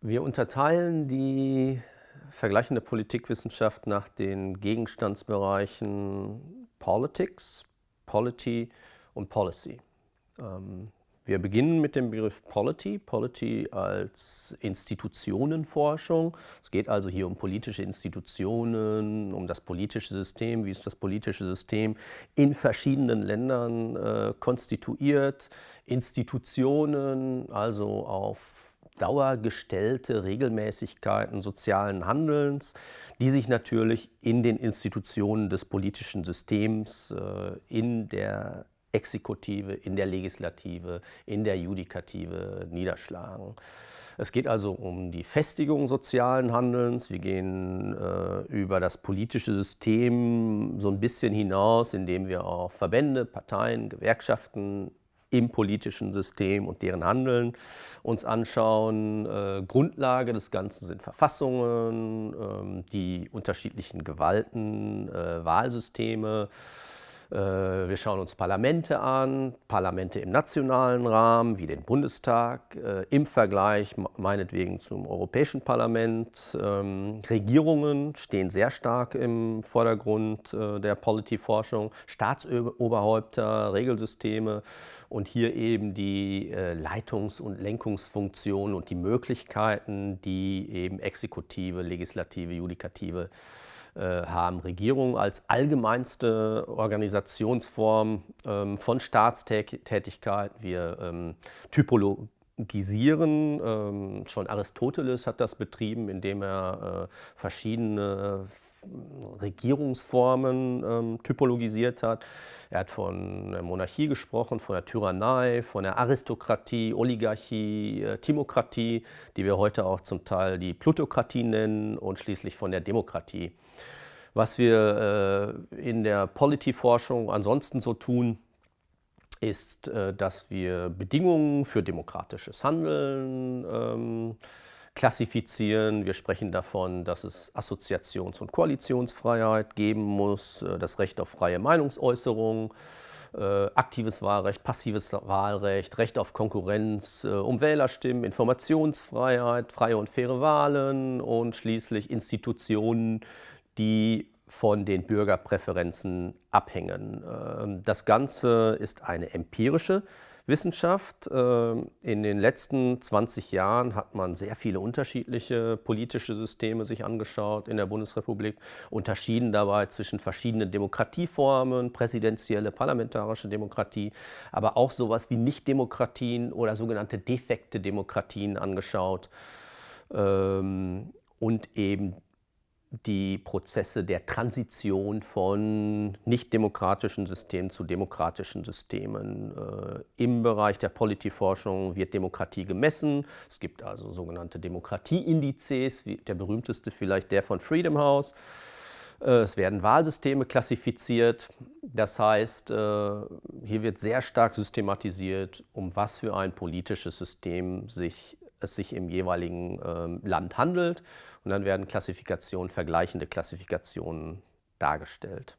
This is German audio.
Wir unterteilen die vergleichende Politikwissenschaft nach den Gegenstandsbereichen Politics, Polity und Policy. Ähm, wir beginnen mit dem Begriff Polity, Polity als Institutionenforschung. Es geht also hier um politische Institutionen, um das politische System, wie ist das politische System in verschiedenen Ländern äh, konstituiert, Institutionen, also auf dauergestellte Regelmäßigkeiten sozialen Handelns, die sich natürlich in den Institutionen des politischen Systems, äh, in der Exekutive, in der Legislative, in der Judikative niederschlagen. Es geht also um die Festigung sozialen Handelns. Wir gehen äh, über das politische System so ein bisschen hinaus, indem wir auch Verbände, Parteien, Gewerkschaften im politischen System und deren Handeln uns anschauen. Äh, Grundlage des Ganzen sind Verfassungen, äh, die unterschiedlichen Gewalten, äh, Wahlsysteme, wir schauen uns Parlamente an, Parlamente im nationalen Rahmen, wie den Bundestag, äh, im Vergleich meinetwegen zum Europäischen Parlament. Ähm, Regierungen stehen sehr stark im Vordergrund äh, der Polityforschung, Staatsoberhäupter, Regelsysteme und hier eben die Leitungs- und Lenkungsfunktionen und die Möglichkeiten, die eben Exekutive, Legislative, Judikative äh, haben Regierungen als allgemeinste Organisationsform ähm, von Staatstätigkeit. Wir ähm, typologisieren. Ähm, schon Aristoteles hat das betrieben, indem er äh, verschiedene Regierungsformen typologisiert hat. Er hat von der Monarchie gesprochen, von der Tyrannei, von der Aristokratie, Oligarchie, äh, Timokratie, die wir heute auch zum Teil die Plutokratie nennen und schließlich von der Demokratie. Was wir äh, in der Polity-Forschung ansonsten so tun, ist, äh, dass wir Bedingungen für demokratisches Handeln ähm, klassifizieren. Wir sprechen davon, dass es Assoziations- und Koalitionsfreiheit geben muss, äh, das Recht auf freie Meinungsäußerung, äh, aktives Wahlrecht, passives Wahlrecht, Recht auf Konkurrenz, äh, um Wählerstimmen, Informationsfreiheit, freie und faire Wahlen und schließlich Institutionen, die von den Bürgerpräferenzen abhängen. Ähm, das Ganze ist eine empirische Wissenschaft. Ähm, in den letzten 20 Jahren hat man sehr viele unterschiedliche politische Systeme sich angeschaut in der Bundesrepublik, unterschieden dabei zwischen verschiedenen Demokratieformen, präsidentielle, parlamentarische Demokratie, aber auch sowas wie Nichtdemokratien oder sogenannte defekte Demokratien angeschaut ähm, und eben die Prozesse der Transition von nicht-demokratischen Systemen zu demokratischen Systemen. Äh, Im Bereich der Polityforschung wird Demokratie gemessen. Es gibt also sogenannte Demokratieindizes, der berühmteste vielleicht der von Freedom House. Äh, es werden Wahlsysteme klassifiziert. Das heißt, äh, hier wird sehr stark systematisiert, um was für ein politisches System sich es sich im jeweiligen ähm, Land handelt. Und dann werden Klassifikationen, vergleichende Klassifikationen dargestellt.